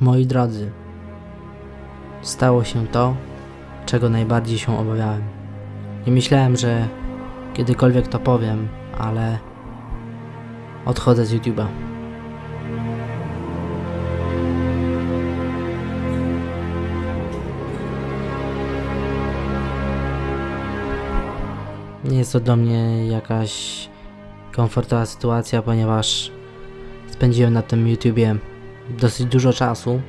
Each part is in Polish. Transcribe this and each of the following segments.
Moi drodzy, stało się to, czego najbardziej się obawiałem. Nie myślałem, że kiedykolwiek to powiem, ale odchodzę z YouTube'a. Nie jest to dla mnie jakaś komfortowa sytuacja, ponieważ spędziłem na tym YouTubie dosyć dużo czasu.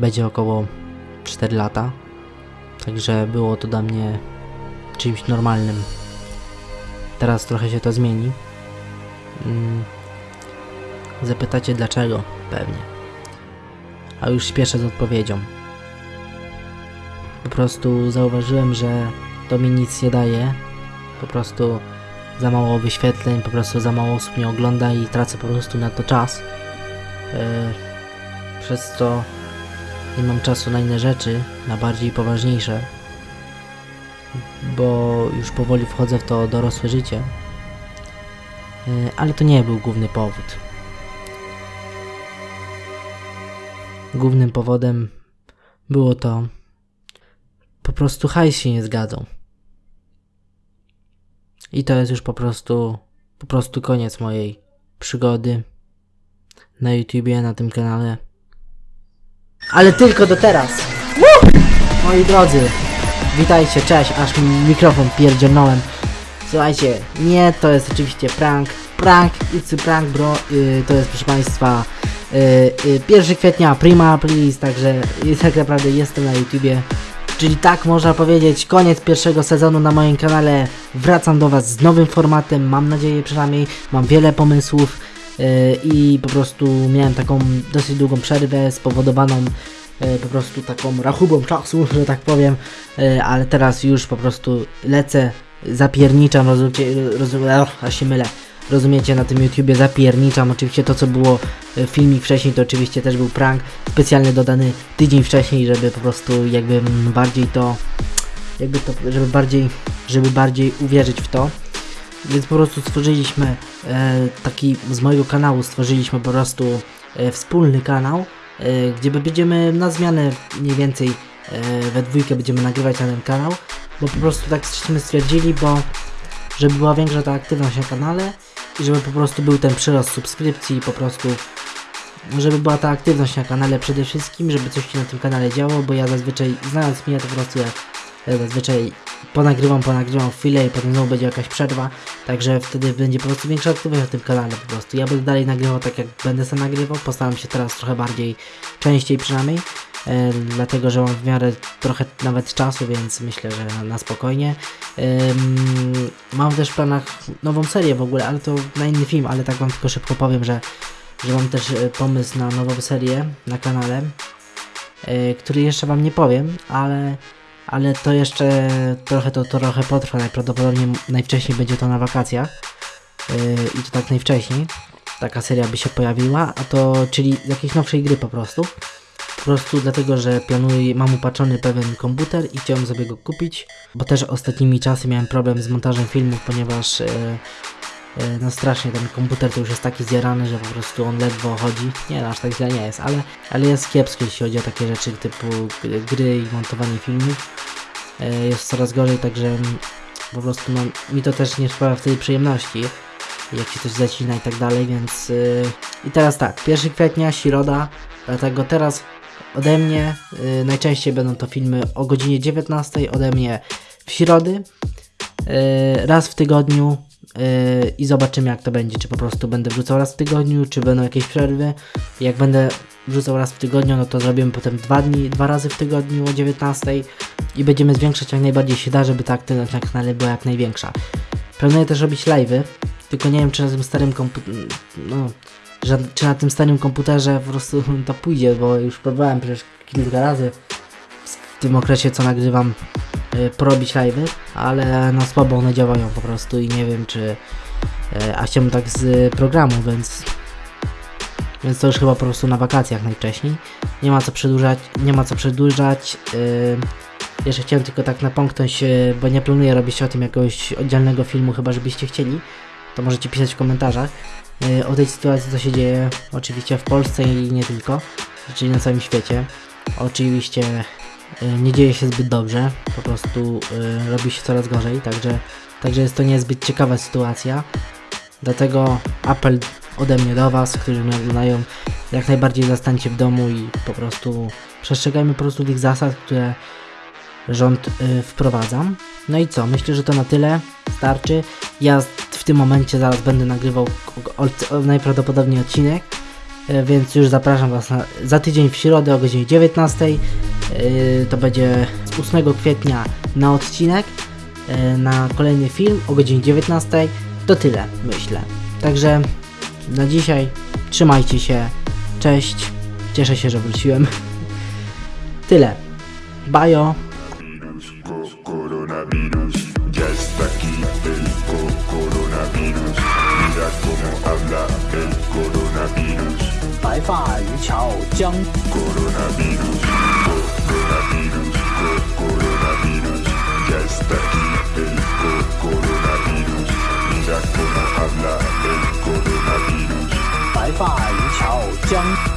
Będzie około 4 lata. Także było to dla mnie czymś normalnym. Teraz trochę się to zmieni. Mm. Zapytacie dlaczego? Pewnie. A już śpieszę z odpowiedzią. Po prostu zauważyłem, że to mi nic nie daje. Po prostu za mało wyświetleń, po prostu za mało osób mnie ogląda i tracę po prostu na to czas. Yy, przez co nie mam czasu na inne rzeczy, na bardziej poważniejsze. Bo już powoli wchodzę w to dorosłe życie. Yy, ale to nie był główny powód. Głównym powodem było to po prostu hajs się nie zgadzał. I to jest już po prostu, po prostu koniec mojej przygody na YouTubie, na tym kanale. Ale tylko do teraz! Woo! Moi drodzy, witajcie, cześć, aż mi mikrofon pierdzielnąłem. Słuchajcie, nie, to jest oczywiście prank, prank, it's a prank bro, yy, to jest proszę Państwa yy, yy, 1 kwietnia, prima please, także tak naprawdę jestem na YouTubie. Czyli tak można powiedzieć, koniec pierwszego sezonu na moim kanale. Wracam do Was z nowym formatem, mam nadzieję przynajmniej, mam wiele pomysłów i po prostu miałem taką dosyć długą przerwę spowodowaną yy, po prostu taką rachubą czasu, że tak powiem, yy, ale teraz już po prostu lecę, zapierniczam, rozumiecie, rozum, aż się mylę. Rozumiecie, na tym YouTubie zapierniczam. Oczywiście to, co było e, filmik wcześniej, to oczywiście też był prank specjalnie dodany tydzień wcześniej, żeby po prostu jakby bardziej to, jakby to, żeby bardziej, żeby bardziej uwierzyć w to. Więc po prostu stworzyliśmy e, taki, z mojego kanału stworzyliśmy po prostu e, wspólny kanał, e, gdzie będziemy na zmianę mniej więcej e, we dwójkę będziemy nagrywać na ten kanał, bo po prostu tak żeśmy stwierdzili, bo żeby była większa ta aktywność na kanale i żeby po prostu był ten przyrost subskrypcji po prostu żeby była ta aktywność na kanale przede wszystkim, żeby coś się na tym kanale działo, bo ja zazwyczaj, znając mnie, to po prostu ja, ja zazwyczaj ponagrywam, ponagrywam chwilę i potem znowu będzie jakaś przerwa, także wtedy będzie po prostu większa aktywność na tym kanale po prostu. Ja będę dalej nagrywał tak jak będę sobie nagrywał, postaram się teraz trochę bardziej, częściej przynajmniej, e, dlatego że mam w miarę trochę nawet czasu, więc myślę, że na, na spokojnie. Ym, mam też w planach nową serię w ogóle, ale to na inny film, ale tak wam tylko szybko powiem, że, że mam też e, pomysł na nową serię na kanale, e, który jeszcze wam nie powiem, ale, ale to jeszcze trochę to, trochę potrwa, najprawdopodobniej najwcześniej będzie to na wakacjach. E, i to tak najwcześniej. Taka seria by się pojawiła, a to czyli z jakiejś nowszej gry po prostu. Po prostu dlatego, że planuję, mam upatrzony pewien komputer i chciałem sobie go kupić, bo też ostatnimi czasy miałem problem z montażem filmów, ponieważ e, no strasznie ten komputer to już jest taki zjarany, że po prostu on ledwo chodzi. Nie, no, aż tak źle nie jest, ale, ale jest kiepsko, jeśli chodzi o takie rzeczy typu gry i montowanie filmów. E, jest coraz gorzej, także po prostu no, mi to też nie sprawia wtedy przyjemności jak się coś zacina i tak dalej, więc yy, i teraz tak, 1 kwietnia, środa, dlatego teraz ode mnie najczęściej będą to filmy o godzinie 19 ode mnie w środy, raz w tygodniu i zobaczymy jak to będzie, czy po prostu będę wrzucał raz w tygodniu, czy będą jakieś przerwy, jak będę wrzucał raz w tygodniu, no to zrobimy potem dwa dni, dwa razy w tygodniu o 19 i będziemy zwiększać jak najbardziej się da, żeby ta aktywność na kanale była jak największa. Planuję też robić live'y, tylko nie wiem czy na tym starym no, czy na tym starym komputerze po prostu to pójdzie, bo już próbowałem przecież kilka razy w tym okresie co nagrywam porobić live'y, ale no słabo one działają po prostu i nie wiem czy, y, a chciałbym tak z programu, więc więc to już chyba po prostu na wakacjach najwcześniej. Nie ma co przedłużać, nie ma co przedłużać. Yy, jeszcze chciałem tylko tak napomknąć, bo nie planuję robić o tym jakiegoś oddzielnego filmu, chyba żebyście chcieli. To możecie pisać w komentarzach o tej sytuacji, co się dzieje oczywiście w Polsce i nie tylko. czyli na całym świecie. Oczywiście y, nie dzieje się zbyt dobrze, po prostu y, robi się coraz gorzej, także, także jest to niezbyt ciekawa sytuacja. Dlatego apel ode mnie do Was, którzy mnie oglądają, jak najbardziej zostańcie w domu i po prostu przestrzegajmy po prostu tych zasad, które rząd y, wprowadza. No i co? Myślę, że to na tyle. Starczy. Ja w tym momencie zaraz będę nagrywał najprawdopodobniej odcinek, y, więc już zapraszam Was na, za tydzień w środę o godzinie 19. Y, to będzie z 8 kwietnia na odcinek, y, na kolejny film o godzinie 19. To tyle, myślę. Także na dzisiaj trzymajcie się. Cześć. Cieszę się, że wróciłem. Tyle. Bajo. 鲅鱼桥江。